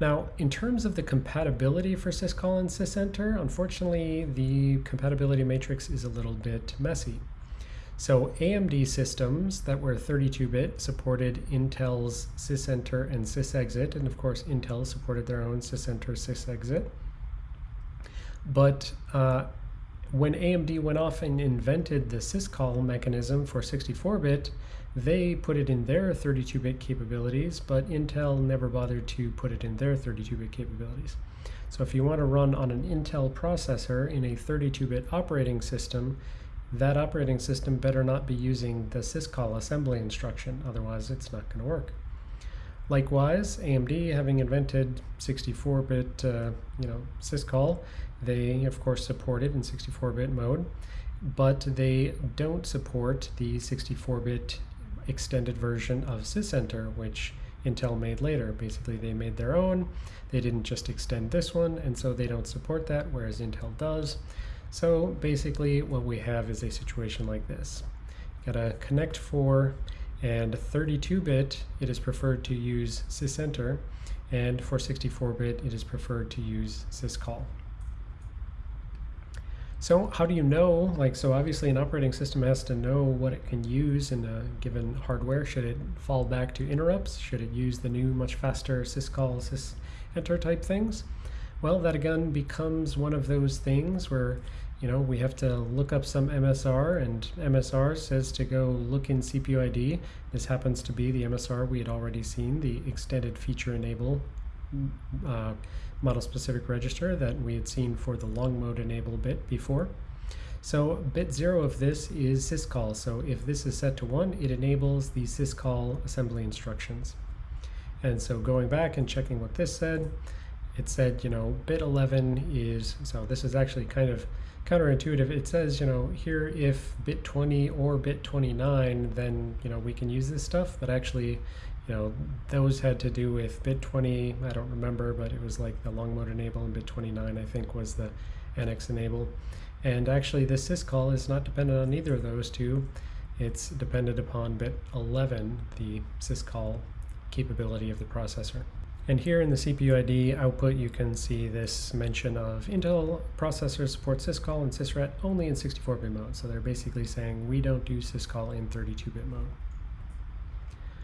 Now, in terms of the compatibility for syscall and sysenter, unfortunately, the compatibility matrix is a little bit messy. So AMD systems that were 32-bit supported Intel's sysenter and sysexit, and of course Intel supported their own sysenter sysexit. But uh, when AMD went off and invented the syscall mechanism for 64-bit, they put it in their 32-bit capabilities, but Intel never bothered to put it in their 32-bit capabilities. So if you want to run on an Intel processor in a 32-bit operating system, that operating system better not be using the syscall assembly instruction, otherwise it's not going to work. Likewise, AMD, having invented 64-bit, uh, you know, syscall, they of course support it in 64-bit mode, but they don't support the 64-bit extended version of sysenter, which Intel made later. Basically, they made their own. They didn't just extend this one, and so they don't support that, whereas Intel does. So basically what we have is a situation like this. got a connect 4 and 32-bit it is preferred to use sysenter and for 64-bit it is preferred to use syscall. So how do you know, like, so obviously an operating system has to know what it can use in a given hardware. Should it fall back to interrupts? Should it use the new, much faster syscall, sysenter type things? Well, that again becomes one of those things where you know we have to look up some MSR and MSR says to go look in CPU ID. This happens to be the MSR we had already seen, the extended feature enable uh, model specific register that we had seen for the long mode enable bit before. So bit zero of this is syscall. So if this is set to one, it enables the syscall assembly instructions. And so going back and checking what this said, it said, you know, bit 11 is, so this is actually kind of counterintuitive. It says, you know, here if bit 20 or bit 29, then, you know, we can use this stuff, but actually, you know, those had to do with bit 20, I don't remember, but it was like the long mode enable and bit 29, I think was the NX enable. And actually this syscall is not dependent on either of those two. It's dependent upon bit 11, the syscall capability of the processor. And here in the CPU ID output, you can see this mention of Intel processors support syscall and sysret only in 64-bit mode. So they're basically saying we don't do syscall in 32-bit mode.